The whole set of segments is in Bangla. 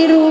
tiro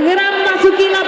গ্রামবাসী কিনা?